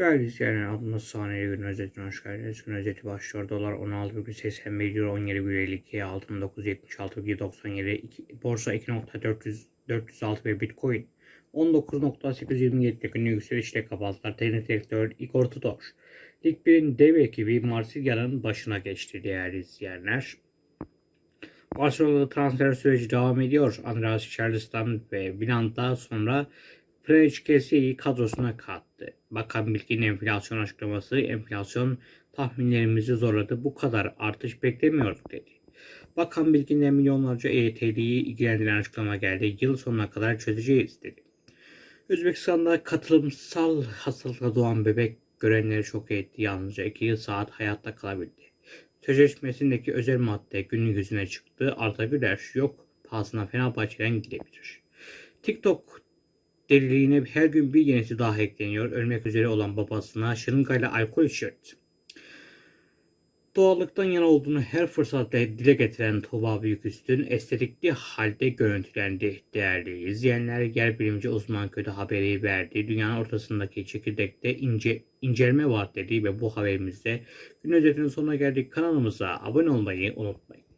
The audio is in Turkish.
Değerli izleyenler, adımız saniye gün özetine hoş geldiniz. Gün özeti başlıyor. Dolar 16,81 euro 17,52 altın 976,97 borsa 2.406 ve bitcoin 19.827 günlük yükselişle kapattılar. Teknik direktör Igor Tudor. Lig 1'in dev ekibi Marsilya'nın başına geçti değerli izleyenler. Barcelona'da transfer süreci devam ediyor. Andreas Charleston ve Villand'dan sonra Preçkesi'yi kadrosuna kattı. Bakan Bilgin enflasyon açıklaması enflasyon tahminlerimizi zorladı. Bu kadar artış beklemiyorduk dedi. Bakan Bilgin'den milyonlarca EYT'liyi ilgilendiren açıklama geldi. Yıl sonuna kadar çözeceğiz dedi. Özbekistan'da katılımsal hastalıkla doğan bebek görenleri şok etti. Yalnızca 2 saat hayatta kalabildi. Sözleşmesindeki özel madde günün yüzüne çıktı. Arda Güler yok pahasına Fenerbahçe'den gidebilir. TikTok deliliğine her gün bir yenisi daha ekleniyor. Ölmek üzere olan babasına şırıngayla alkol içiyordu. Doğallıktan yana olduğunu her fırsatta dile getiren Tuğba Büyüküstün estetikli halde görüntülendi. Değerli izleyenler, yer bilimci uzman kötü haberi verdi. Dünyanın ortasındaki çekirdekte ince, incelme var dedi ve bu haberimizde gün özetinin sonuna geldik. Kanalımıza abone olmayı unutmayın.